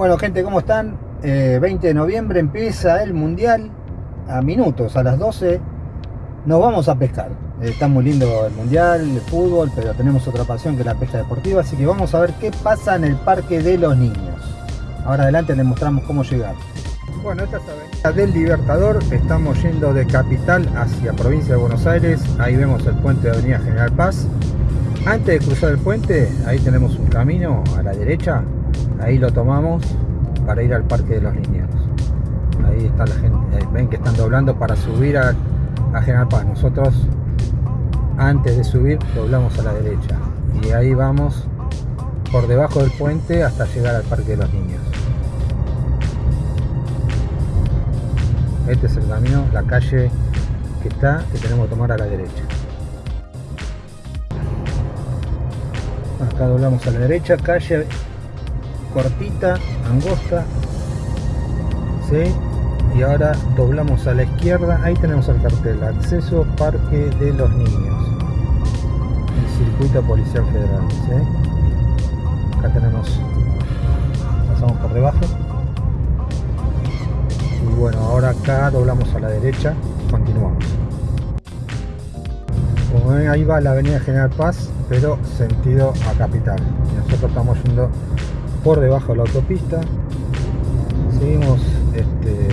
Bueno gente, ¿cómo están? 20 eh, de noviembre empieza el Mundial a minutos, a las 12 nos vamos a pescar. está muy lindo el Mundial, el fútbol, pero tenemos otra pasión que la pesca deportiva, así que vamos a ver qué pasa en el Parque de los Niños. Ahora adelante les mostramos cómo llegar. Bueno, esta es avenida del Libertador, estamos yendo de Capital hacia provincia de Buenos Aires, ahí vemos el puente de Avenida General Paz. Antes de cruzar el puente, ahí tenemos un camino a la derecha, ahí lo tomamos para ir al Parque de los Niños. Ahí está la gente, ven que están doblando para subir a, General Paz. Nosotros, antes de subir, doblamos a la derecha. Y ahí vamos por debajo del puente hasta llegar al Parque de los Niños. Este es el camino, la calle que está, que tenemos que tomar a la derecha. Acá doblamos a la derecha, calle cortita, angosta. ¿sí? Y ahora doblamos a la izquierda, ahí tenemos el cartel, acceso Parque de los Niños. El circuito policial federal. ¿sí? Acá tenemos, pasamos por debajo. Y bueno, ahora acá doblamos a la derecha, continuamos. Como ven, ahí va la avenida General Paz, pero sentido a Capital. Nosotros estamos yendo por debajo de la autopista. Seguimos este,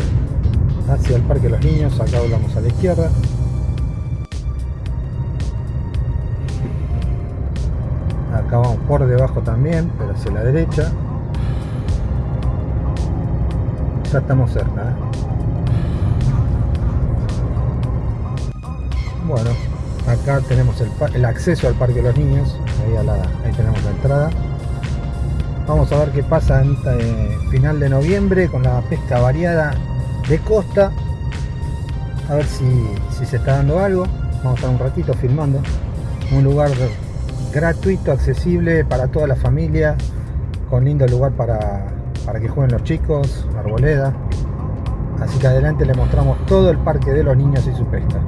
hacia el parque de los niños acá volvamos a la izquierda. Acá vamos por debajo también pero hacia la derecha. Ya estamos cerca ¿eh? bueno acá tenemos el, acceso al parque de los niños. Ahí tenemos la entrada Vamos a ver qué pasa en este final de noviembre con la pesca variada de costa. A ver si, se está dando algo. Vamos a estar un ratito filmando. Un lugar gratuito, accesible para toda la familia. Con lindo lugar para, para que jueguen los chicos, arboleda. Así que adelante le mostramos todo el parque de los niños y su pesca.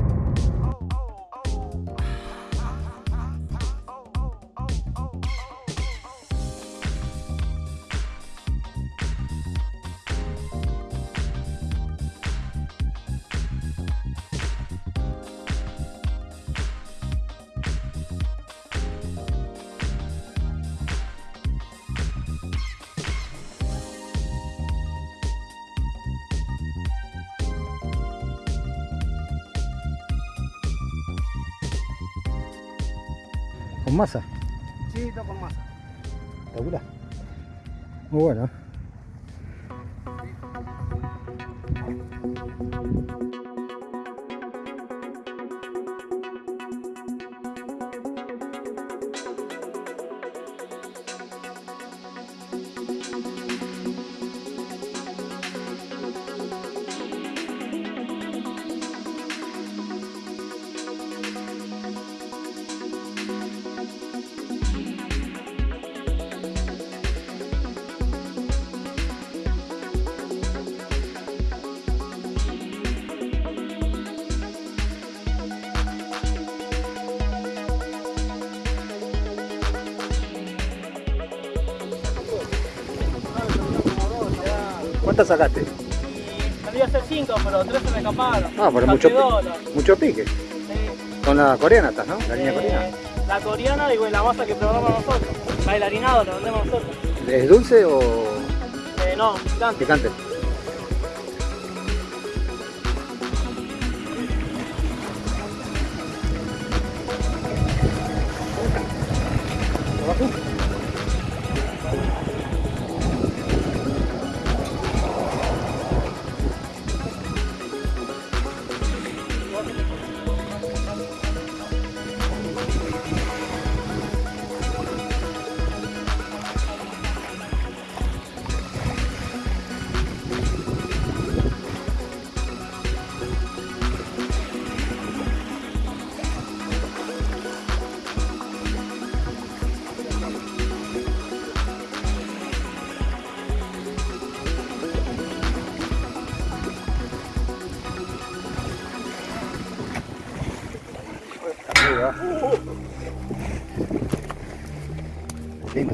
Masa? Sí, está con masa. ¿Segura? Muy bueno. ¿Cuántas sacaste? Salí a hacer 5, pero 3 se me escaparon. Ah, pero mucho, mucho pique. Sí. Con la coreana estás, ¿no? La línea eh, coreana. La coreana y la masa que probamos nosotros. Bailarinado lo vendemos nosotros. ¿Es dulce o...? Eh, no, picante. Picante.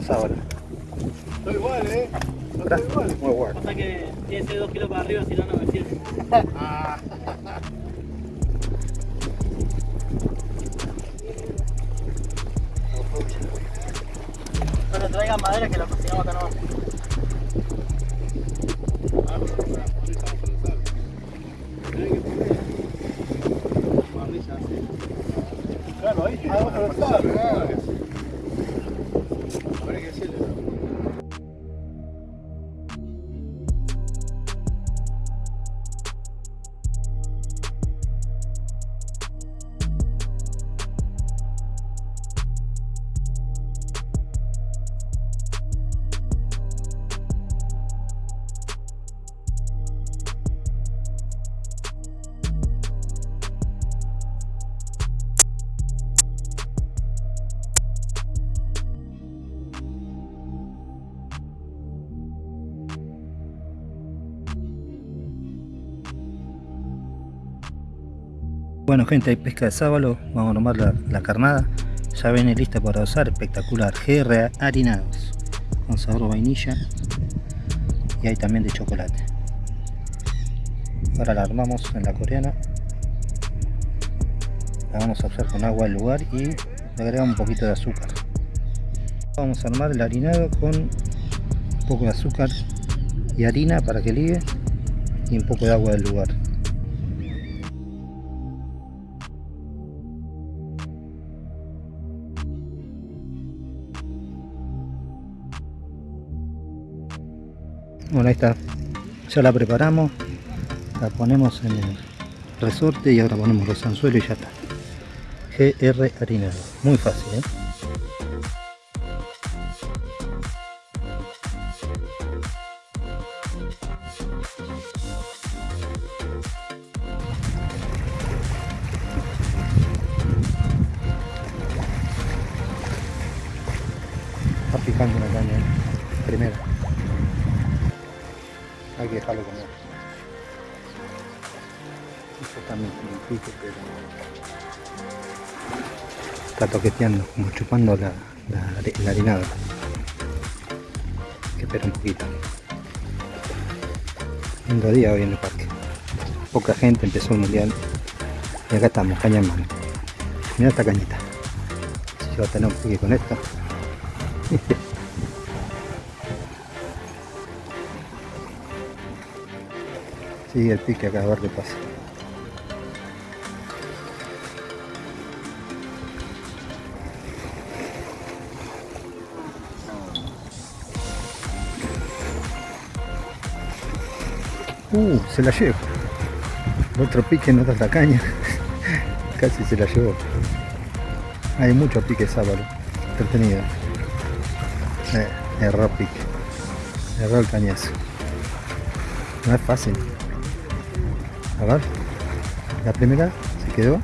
Lindo sábado. Estoy igual, ¿eh? No Está muy bueno. Pasa que tiene que ser 2 kilos para arriba, si no, no me sirve. Bueno gente, hay pesca de sábalo, vamos a tomar la, carnada. Ya viene lista para usar, espectacular. GR harinados, con sabor vainilla. Y hay también de chocolate. Ahora la armamos en la coreana. La vamos a usar con agua del lugar y le agregamos un poquito de azúcar. Vamos a armar el harinado con un poco de azúcar y harina para que ligue y un poco de agua del lugar. Bueno, ahí está. Ya la preparamos. La ponemos en el resorte y ahora ponemos los anzuelos y ya está. GR harinado. Muy fácil, ¿eh? Está toqueteando, como chupando la, la, la harinada. Que esperar un poquito. Lindo día hoy en el parque. Poca gente, empezó el mundial. Y acá estamos, caña en mano. Mira esta cañita. Si va a tener un con esto. Sigue el pique acá a ver qué pasa. Uh, se la llevo. Otro pique no da la caña. Casi se la llevó. Hay mucho pique sábado. Entretenido. Eh, error pique. Error el cañazo. No es fácil. A ver. La primera se quedó.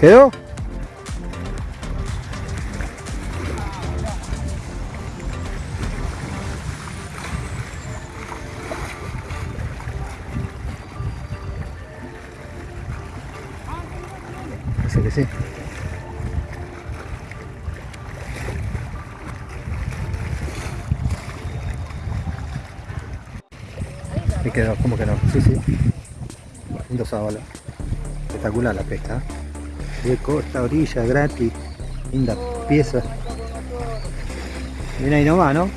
¿Quedó? Me quedó, ¿cómo que? Sí, sí. Lindo sábalo. Espectacular la pesca. De costa, orilla, gratis. Linda pieza. Viene ahí nomás, ¿no?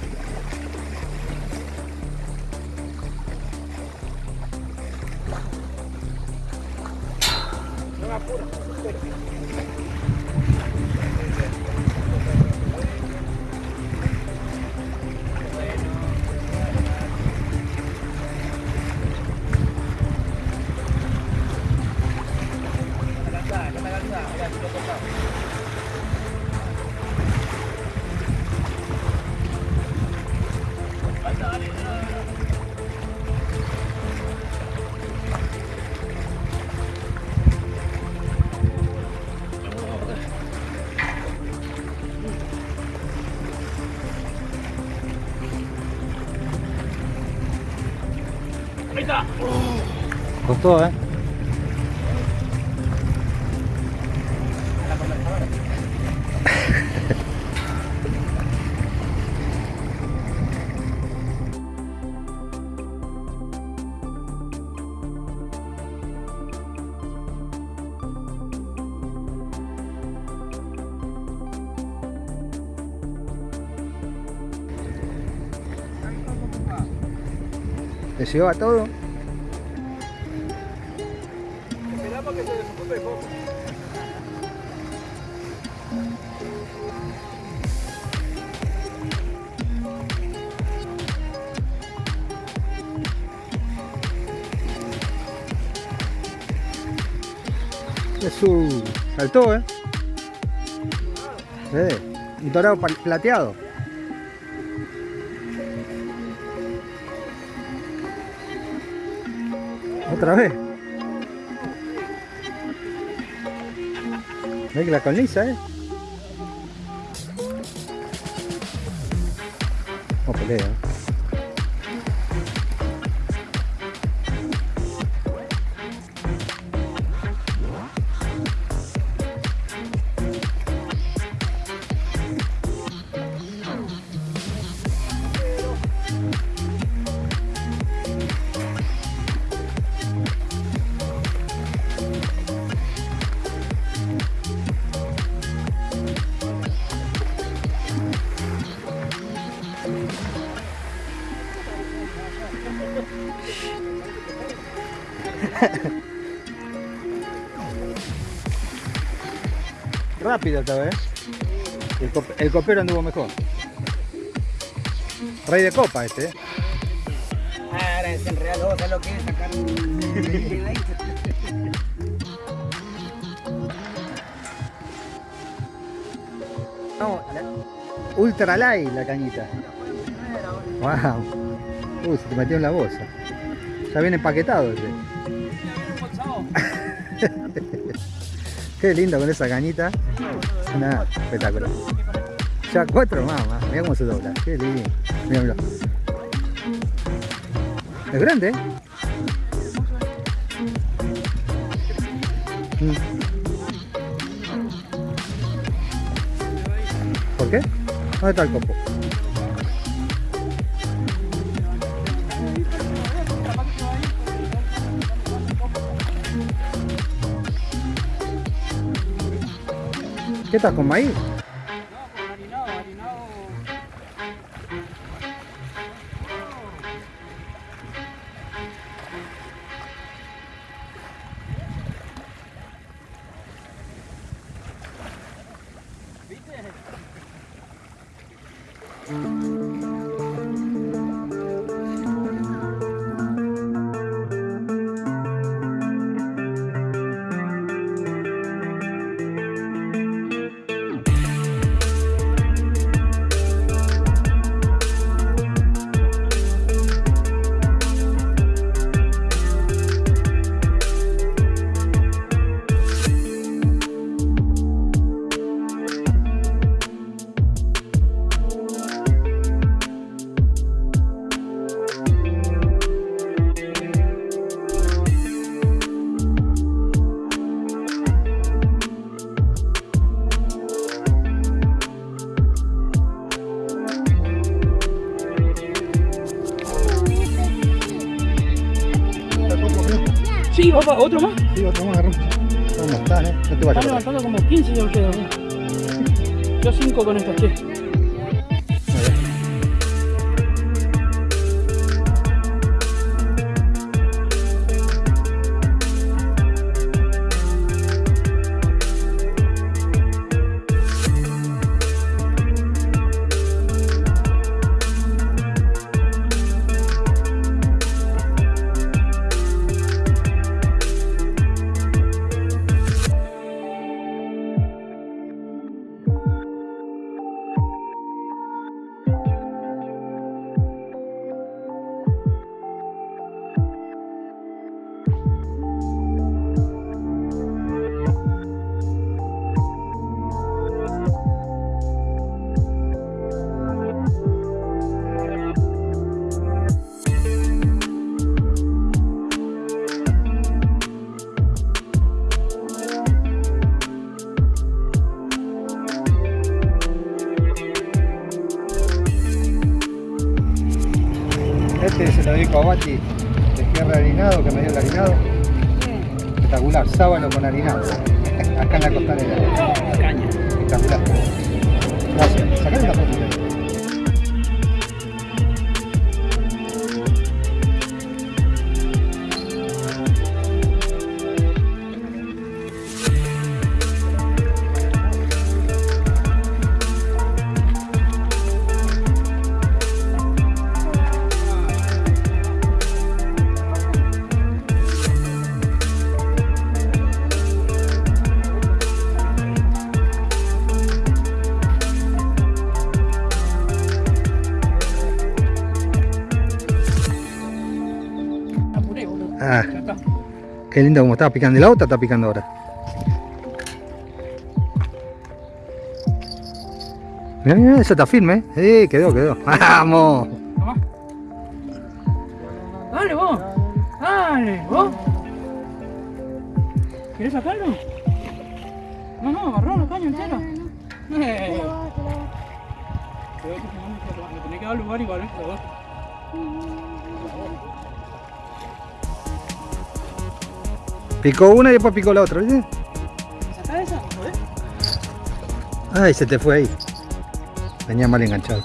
gustó, ¿eh? se lleva todo Saltó, ¿eh? Eh, dorado plateado. Otra vez. Ve que la colniza, ¿eh? Oh, pelea. Rápido esta vez. El, cop- el copero anduvo mejor. Rey de copa este, ¿eh? Ahora es real, lo que es sacar un... la- ultra light la cañita. Wow. Uy, se te metió en la bolsa. Ya viene empaquetado este. Qué lindo con esa cañita. Nada, espectacular. Ya cuatro más, más. Mira cómo se dobla. Qué lindo. Mira. Es grande, ¿eh? Mm. ¿Por qué? ¿Dónde está el copo? ¿Qué estás con maíz? Papá, otro más. Sí, otro más, agarramos. ¿Cómo están, eh? No te Están vayas. levantando como 15 ya ustedes. ¿no? Yo 5 con estos, che. Este se lo dedico a Bati de tierra harinado, que me dio el harinado. Espectacular, sábalo con harinado. Acá en la costanera. Caña. Espectacular. Gracias. Sacale una fotito. Qué lindo como estaba picando. ¿Y la otra está picando ahora? Mira, mira, esa está firme, ¿eh? Sí, quedó, quedó. ¡Vamos! Dale vos. Dale, vos. ¿Querés sacarlo? No, no, agarró la caña entera. Eh. Pero eso no, tenés que dar lugar igual, ¿eh? Picó una y después picó la otra, ¿viste? ¿Sacá esa? ¿Podés? Ay, se te fue ahí. Venía mal enganchado.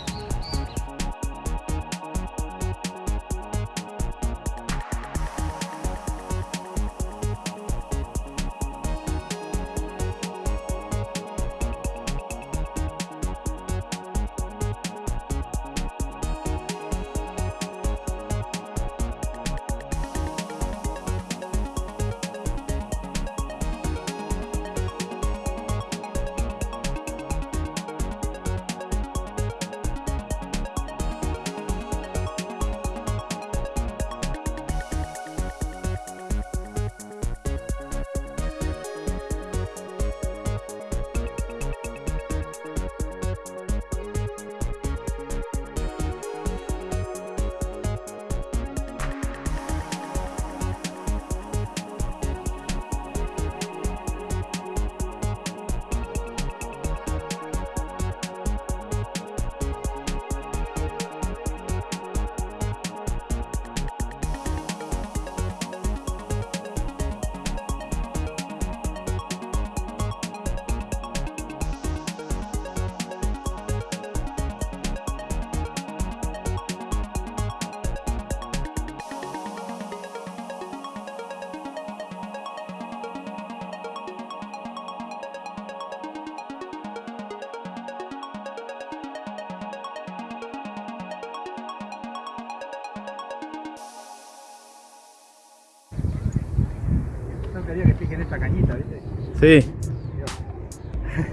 Quería que piquen esta cañita, ¿viste? Sí.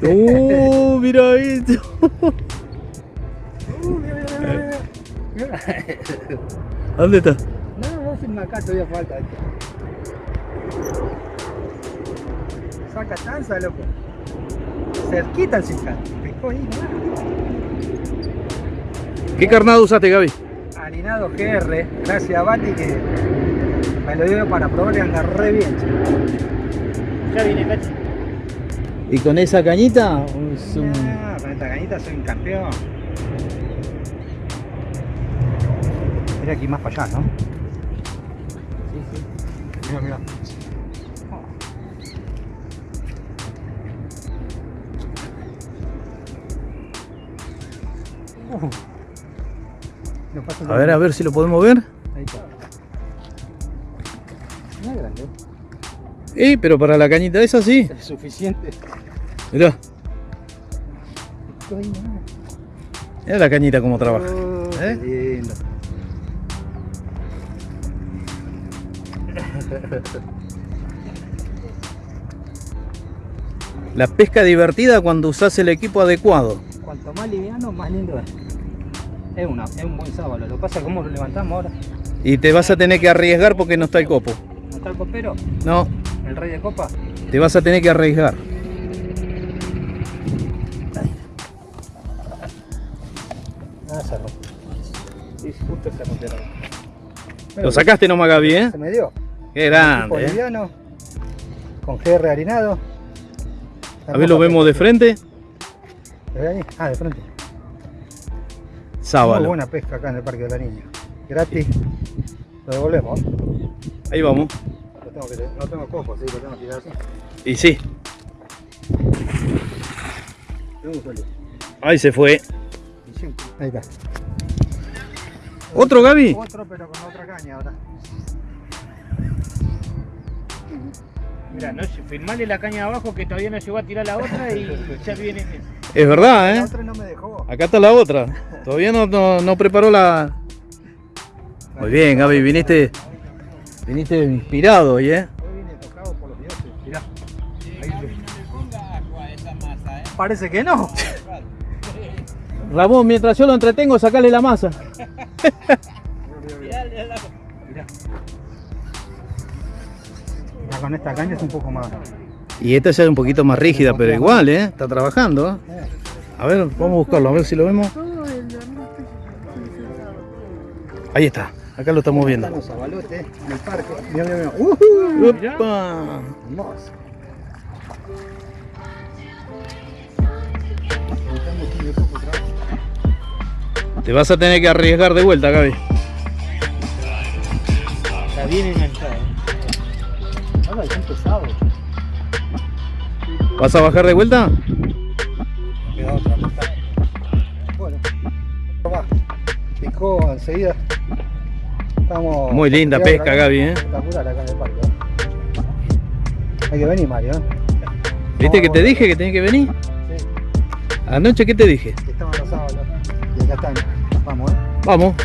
Uh, mira esto. Uh, mira, mira, mira, mira. ¿Dónde está? No, no, sin acá todavía falta. Saca chanza, loco. Cerquita el cinca. Picó ahí, ¿no? ¿Qué carnado usaste, Gaby? Harinado GR, gracias a Bati que me lo dio para probar y anda re bien. Ya viene, Cachi. ¿Y con esa cañita? Es un- Ah, con esta cañita soy un campeón. Mira aquí más para allá, ¿no? Sí, sí. Mira, mira. Uh. Paso A ver, a ver si lo podemos ver. Eh, pero para la cañita esa sí. Es suficiente. Mirá, mirá la cañita cómo trabaja. Oh, ¿Eh? qué lindo. La pesca divertida cuando usás el equipo adecuado. Cuanto más liviano, más lindo es. Es, una, es un buen sábado. Lo que pasa es cómo lo levantamos ahora. Y te vas a tener que arriesgar porque no está el copo. ¿No está el copero? No, ¿El rey de copa? te vas a tener que arriesgar. Ah, rompe. Sí, justo se. Lo sacaste nomás, Gaby, ¿eh? Se me dio. Qué grande, ¿eh? liviano. Con GR harinado. A ver, lo vemos de frente. Ah, de frente. Muy Sábalo. buena pesca acá en el Parque de la Niña. Gratis. Lo devolvemos. Ahí vamos. Tengo que, no tengo copo, sí, lo tengo que tirar así. Y sí, Tengo un solo. ahí se fue. Ahí está. ¿Otro, Gaby? Otro, pero con otra caña ahora. Mira, no, firmale la caña de abajo que todavía no llegó a tirar la otra y ya viene. Es verdad, La ¿eh? otra no me dejó. Acá está la otra. Todavía no, no, no preparó la... Muy bien, Gaby, viniste, viniste inspirado hoy, ¿eh? Hoy vine tocado por los dioses. Mirá. Ahí se- Parece que no. Ramón, mientras yo lo entretengo, sacale la masa. Mirá. con esta caña es un poco más. Y esta ya es un poquito más rígida, pero igual, ¿eh? Está trabajando. ¿eh? A ver, vamos a buscarlo, a ver si lo vemos. Ahí está, acá lo estamos viendo. Están los abalotes en el parque. ¡Ujú! ¡Upa! Hermoso. Te vas a tener que arriesgar de vuelta, Gaby. Está bien enganchado. Ahora es pesado. ¿Vas a bajar de vuelta? Queda otra pesada. Bueno, va. Picó enseguida. Estamos. Muy linda pesca, acá. Gaby, ¿eh? Espectacular acá en el parque. ¿eh? Hay que venir, Mario. ¿eh? ¿Viste que te dije que tenés que venir? Sí, Anoche, ¿qué te dije? que estaban los sábados. Y acá están. Vamos, ¿eh? Vamos.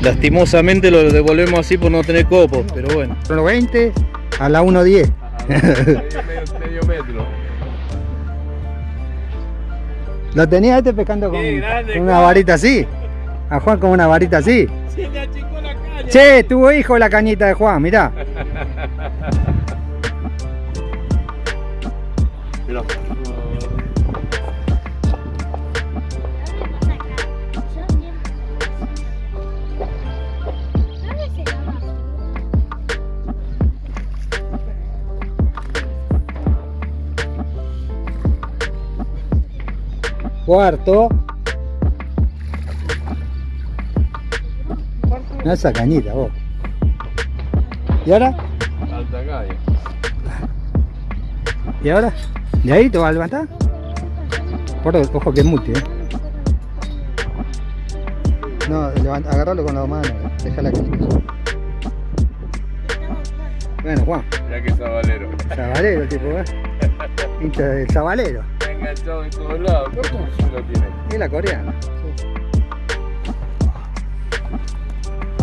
Lastimosamente lo devolvemos así por no tener copos, pero bueno. 1.20 a la 1.10. medio, medio metro. Lo tenía este pescando con, grande, con una varita así. A Juan con una varita así. Se le achicó la caña. Che, tuvo hijo la cañita de Juan, mirá. Mira. Cuarto. Mirá esa cañita, vos. ¿Y ahora? Alta calle. ¿Y ahora? ¿De ahí te vas a levantar? Por ojo que es multi, eh. No, levanta, agarralo con la mano, déjala que Bueno, Juan, Ya que sabalero. sabalero el tipo, ¿eh? Hincha del sabalero. Enganchado en todos lados. ¿Cómo se lo tiene? Y la coreana.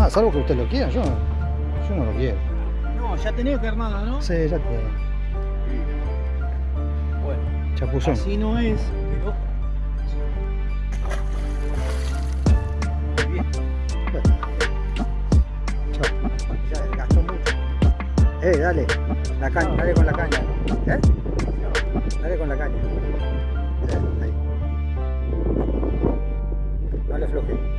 Ah, salvo que usted lo quiera, yo, yo no lo quiero. No, ya tenía carnada, ¿no? Sí, ya te. Bueno, Chapuzón. así no es, pero. Bien. Ya desgastó mucho. Eh, dale. La caña, dale con la caña. ¿Eh? Dale con la caña. Ahí. No le floje.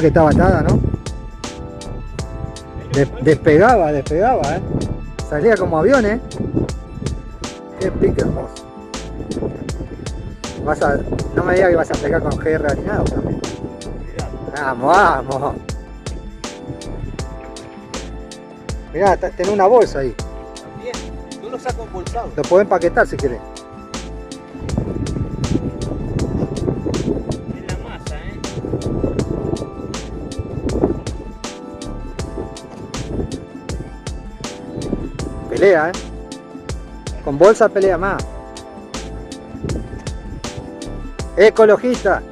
que estaba atada, ¿no? Des- despegaba, despegaba, ¿eh? Salía como avión, ¿eh? Qué pique hermoso. Vas a, no me digas que vas a pegar con GR ni nada también. Vamos, vamos. Mirá, tenés una bolsa ahí. Bien, yo lo saco embolsado. Lo podés empaquetar si querés. ¿Eh? Con bolsa pelea más. Ecologista.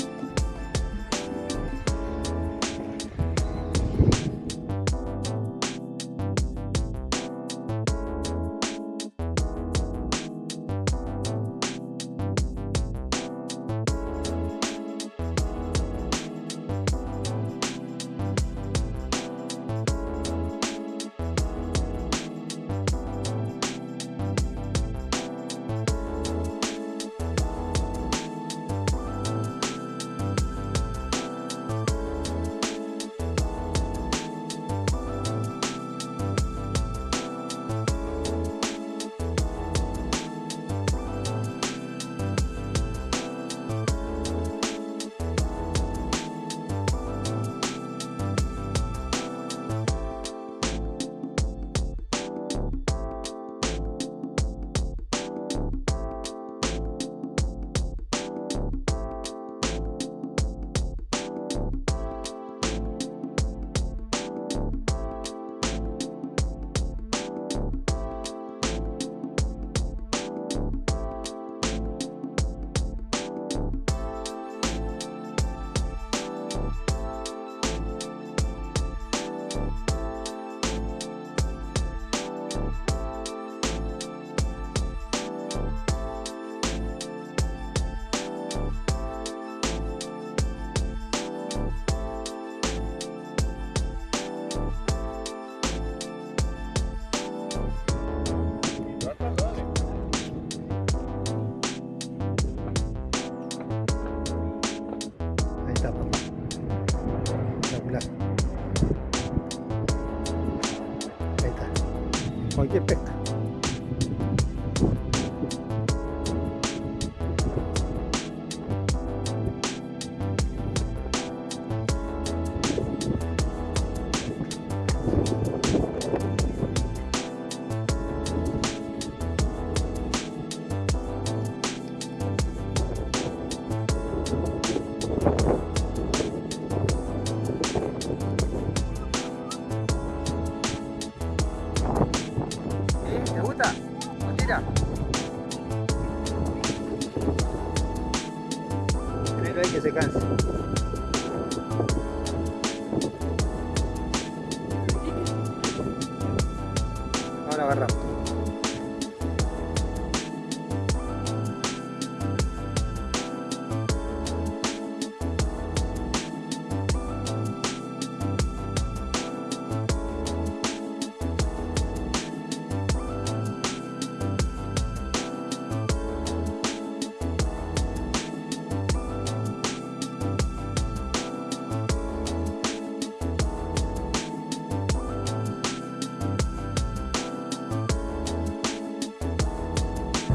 Chiltepec.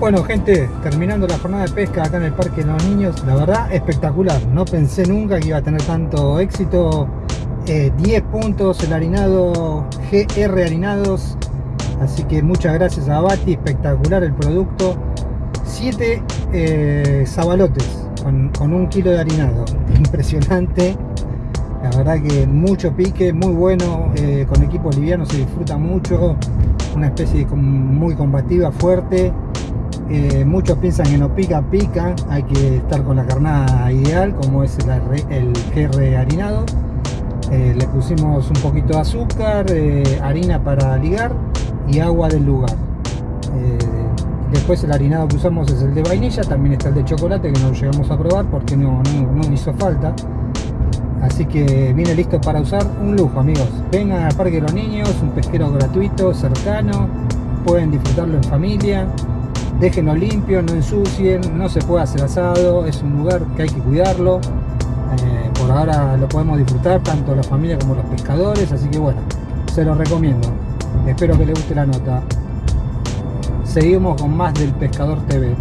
Bueno gente, terminando la jornada de pesca acá en el Parque de los Niños, la verdad espectacular, no pensé nunca que iba a tener tanto éxito, Eh, 10 puntos el harinado GR Harinados, así que muchas gracias a Bati, espectacular el producto, 7 zabalotes con, un kilo de harinado, impresionante, la verdad que mucho pique, muy bueno, eh, con equipo liviano se disfruta mucho, una especie muy combativa, fuerte, eh, muchos piensan que no pica, pica. Hay que estar con la carnada ideal, como es el, el GR harinado. Eh, le pusimos un poquito de azúcar, eh, harina para ligar y agua del lugar. Después el harinado que usamos es el de vainilla, también está el de chocolate que no llegamos a probar porque no, no, no hizo falta. Así que viene listo para usar un lujo amigos. Vengan al Parque de los Niños, un pesquero gratuito, cercano, pueden disfrutarlo en familia déjenlo limpio, no ensucien, no se puede hacer asado, es un lugar que hay que cuidarlo. Eh, por ahora lo podemos disfrutar tanto la familia como los pescadores, así que bueno, se los recomiendo. Espero que les guste la nota. Seguimos con más del Pescador TV.